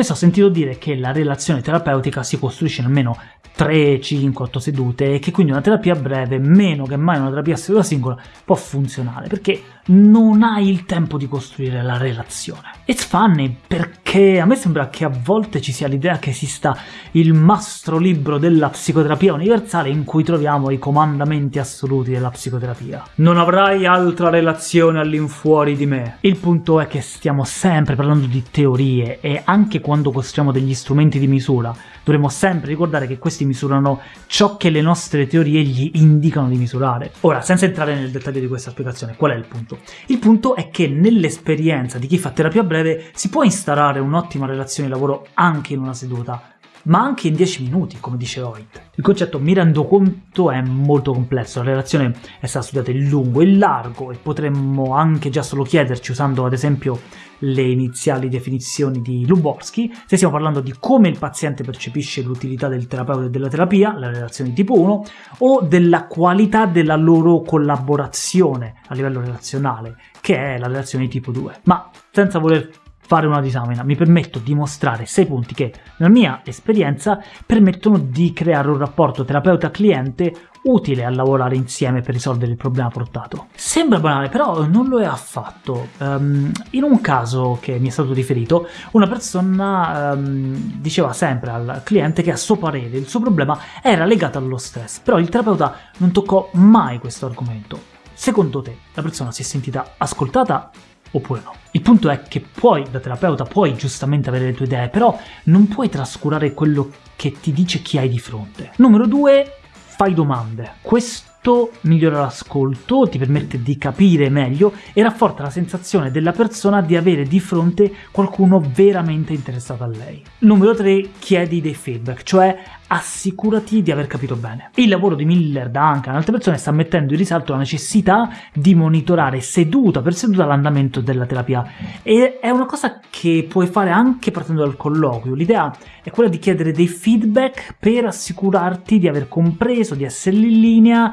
Spesso ho sentito dire che la relazione terapeutica si costruisce in almeno 3, 5, 8 sedute e che quindi una terapia breve, meno che mai una terapia a seduta singola, può funzionare, perché non hai il tempo di costruire la relazione. It's funny perché a me sembra che a volte ci sia l'idea che esista il mastro libro della psicoterapia universale in cui troviamo i comandamenti assoluti della psicoterapia. Non avrai altra relazione all'infuori di me. Il punto è che stiamo sempre parlando di teorie e anche quando costruiamo degli strumenti di misura dovremmo sempre ricordare che questi misurano ciò che le nostre teorie gli indicano di misurare. Ora, senza entrare nel dettaglio di questa spiegazione, qual è il punto? Il punto è che nell'esperienza di chi fa terapia breve si può instaurare un'ottima relazione di lavoro anche in una seduta, ma anche in 10 minuti, come dice Hoyt. Il concetto mi rendo conto è molto complesso, la relazione è stata studiata in lungo e in largo e potremmo anche già solo chiederci, usando ad esempio le iniziali definizioni di Luborsky, se stiamo parlando di come il paziente percepisce l'utilità del terapeuta e della terapia, la relazione tipo 1, o della qualità della loro collaborazione a livello relazionale, che è la relazione tipo 2. Ma senza voler fare una disamina, mi permetto di mostrare sei punti che, nella mia esperienza, permettono di creare un rapporto terapeuta-cliente utile a lavorare insieme per risolvere il problema portato. Sembra banale, però non lo è affatto. Um, in un caso che mi è stato riferito, una persona um, diceva sempre al cliente che a suo parere il suo problema era legato allo stress, però il terapeuta non toccò mai questo argomento. Secondo te, la persona si è sentita ascoltata oppure no. Il punto è che puoi, da terapeuta, puoi giustamente avere le tue idee, però non puoi trascurare quello che ti dice chi hai di fronte. Numero due, fai domande. Questo migliora l'ascolto, ti permette di capire meglio e rafforza la sensazione della persona di avere di fronte qualcuno veramente interessato a lei. Numero 3. Chiedi dei feedback, cioè assicurati di aver capito bene. Il lavoro di Miller da anche ad altre persone sta mettendo in risalto la necessità di monitorare seduta per seduta l'andamento della terapia e è una cosa che puoi fare anche partendo dal colloquio. L'idea è quella di chiedere dei feedback per assicurarti di aver compreso, di essere in linea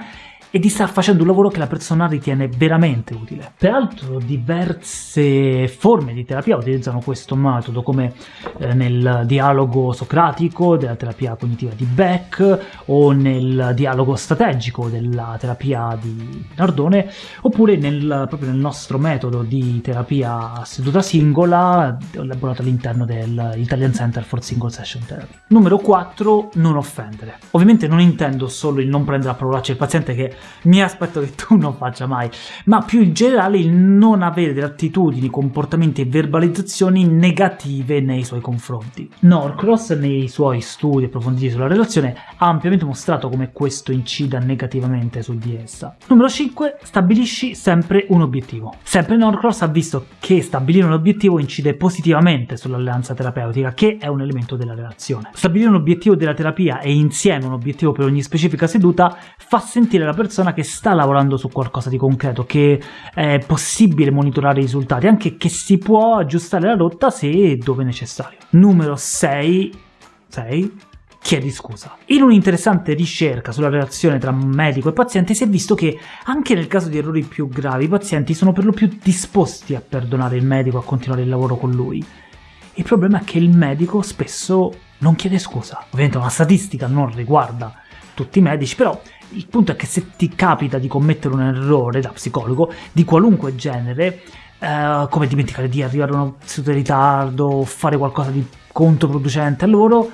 e di star facendo un lavoro che la persona ritiene veramente utile. Peraltro diverse forme di terapia utilizzano questo metodo, come eh, nel dialogo socratico della terapia cognitiva di Beck o nel dialogo strategico della terapia di Nardone, oppure nel, proprio nel nostro metodo di terapia seduta singola elaborato all'interno dell'Italian Center for Single Session Therapy. Numero 4. Non offendere. Ovviamente non intendo solo il non prendere a parolacce il paziente che mi aspetto che tu non faccia mai, ma più in generale il non avere delle attitudini, comportamenti e verbalizzazioni negative nei suoi confronti. Norcross nei suoi studi approfonditi sulla relazione ha ampiamente mostrato come questo incida negativamente su di essa. Numero 5. Stabilisci sempre un obiettivo. Sempre Norcross ha visto che stabilire un obiettivo incide positivamente sull'alleanza terapeutica, che è un elemento della relazione. Stabilire un obiettivo della terapia e insieme un obiettivo per ogni specifica seduta fa sentire la persona persona che sta lavorando su qualcosa di concreto, che è possibile monitorare i risultati, anche che si può aggiustare la rotta se e dove necessario. Numero 6. 6 chiedi scusa. In un'interessante ricerca sulla relazione tra medico e paziente si è visto che anche nel caso di errori più gravi i pazienti sono per lo più disposti a perdonare il medico a continuare il lavoro con lui. Il problema è che il medico spesso non chiede scusa. Ovviamente una statistica non riguarda tutti i medici, però il punto è che se ti capita di commettere un errore da psicologo, di qualunque genere, eh, come dimenticare di arrivare a una seduta di ritardo, fare qualcosa di controproducente a loro,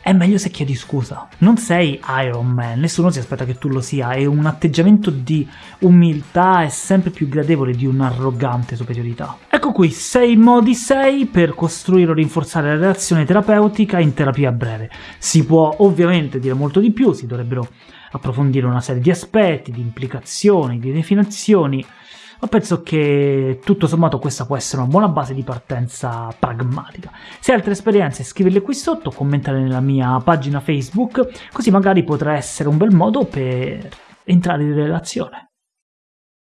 è meglio se chiedi scusa. Non sei Iron Man, nessuno si aspetta che tu lo sia e un atteggiamento di umiltà è sempre più gradevole di un'arrogante superiorità. Ecco qui 6 modi 6 per costruire o rinforzare la relazione terapeutica in terapia breve. Si può ovviamente dire molto di più, si dovrebbero approfondire una serie di aspetti, di implicazioni, di definizioni, ma penso che tutto sommato questa può essere una buona base di partenza pragmatica. Se hai altre esperienze scriverle qui sotto, commentare nella mia pagina Facebook, così magari potrà essere un bel modo per entrare in relazione.